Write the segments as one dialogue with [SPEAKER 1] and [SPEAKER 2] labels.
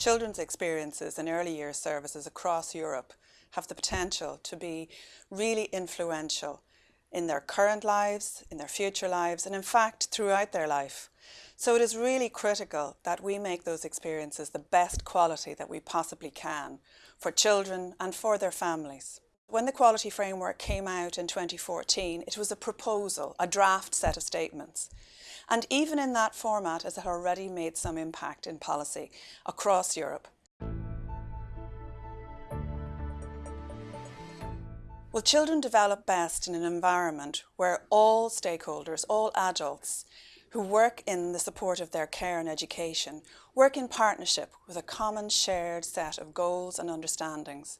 [SPEAKER 1] children's experiences in early years services across Europe have the potential to be really influential in their current lives, in their future lives, and in fact throughout their life. So it is really critical that we make those experiences the best quality that we possibly can for children and for their families. When the quality framework came out in 2014, it was a proposal, a draft set of statements. And even in that format, as it had already made some impact in policy across Europe. Well, children develop best in an environment where all stakeholders, all adults who work in the support of their care and education, work in partnership with a common shared set of goals and understandings.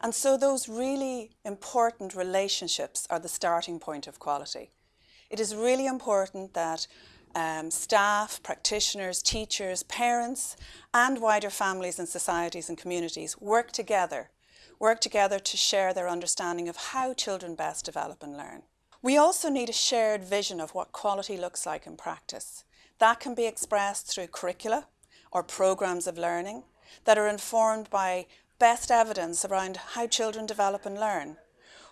[SPEAKER 1] And so those really important relationships are the starting point of quality. It is really important that um, staff, practitioners, teachers, parents and wider families and societies and communities work together, work together to share their understanding of how children best develop and learn. We also need a shared vision of what quality looks like in practice. That can be expressed through curricula or programmes of learning that are informed by best evidence around how children develop and learn.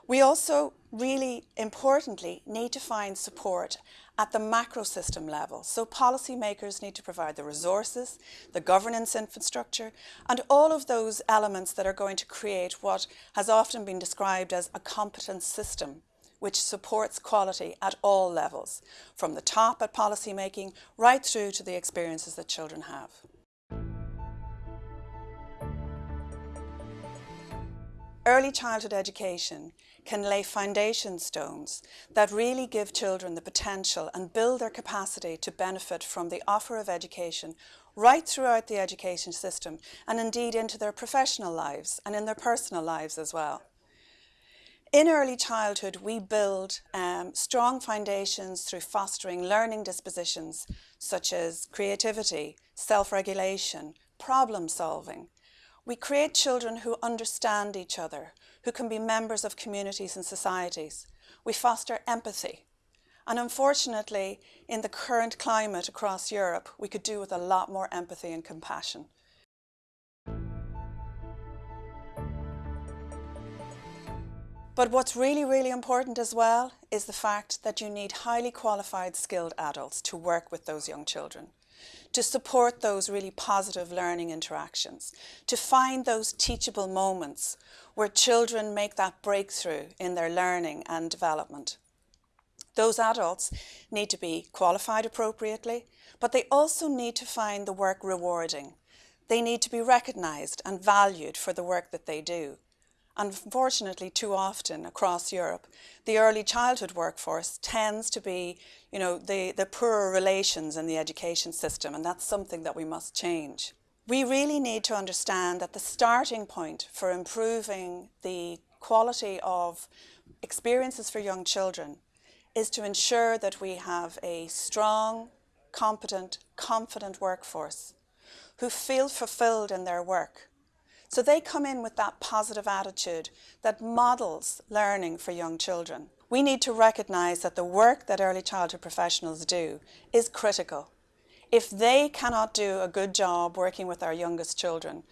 [SPEAKER 1] We also really importantly need to find support at the macro system level. So policymakers need to provide the resources, the governance infrastructure, and all of those elements that are going to create what has often been described as a competent system which supports quality at all levels, from the top at policymaking right through to the experiences that children have. Early childhood education can lay foundation stones that really give children the potential and build their capacity to benefit from the offer of education right throughout the education system and indeed into their professional lives and in their personal lives as well. In early childhood, we build um, strong foundations through fostering learning dispositions such as creativity, self-regulation, problem solving, we create children who understand each other, who can be members of communities and societies. We foster empathy. And unfortunately, in the current climate across Europe, we could do with a lot more empathy and compassion. But what's really, really important as well is the fact that you need highly qualified, skilled adults to work with those young children to support those really positive learning interactions, to find those teachable moments where children make that breakthrough in their learning and development. Those adults need to be qualified appropriately, but they also need to find the work rewarding. They need to be recognised and valued for the work that they do. Unfortunately, too often across Europe, the early childhood workforce tends to be, you know, the, the poorer relations in the education system, and that's something that we must change. We really need to understand that the starting point for improving the quality of experiences for young children is to ensure that we have a strong, competent, confident workforce who feel fulfilled in their work so they come in with that positive attitude that models learning for young children. We need to recognise that the work that early childhood professionals do is critical. If they cannot do a good job working with our youngest children,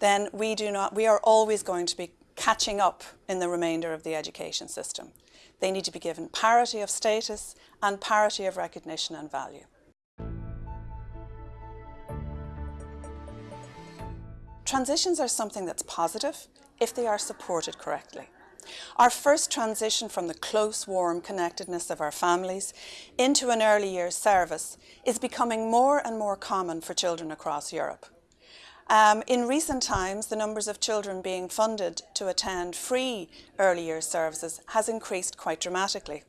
[SPEAKER 1] then we, do not, we are always going to be catching up in the remainder of the education system. They need to be given parity of status and parity of recognition and value. Transitions are something that's positive if they are supported correctly. Our first transition from the close, warm connectedness of our families into an early years service is becoming more and more common for children across Europe. Um, in recent times, the numbers of children being funded to attend free early years services has increased quite dramatically.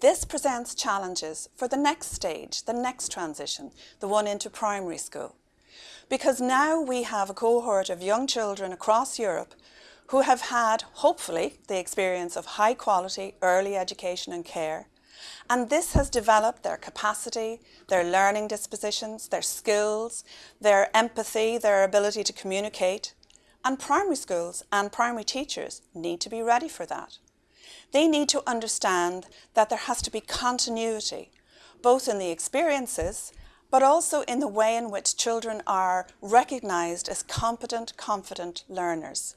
[SPEAKER 1] This presents challenges for the next stage, the next transition, the one into primary school because now we have a cohort of young children across Europe who have had, hopefully, the experience of high quality early education and care. And this has developed their capacity, their learning dispositions, their skills, their empathy, their ability to communicate. And primary schools and primary teachers need to be ready for that. They need to understand that there has to be continuity, both in the experiences but also in the way in which children are recognised as competent, confident learners.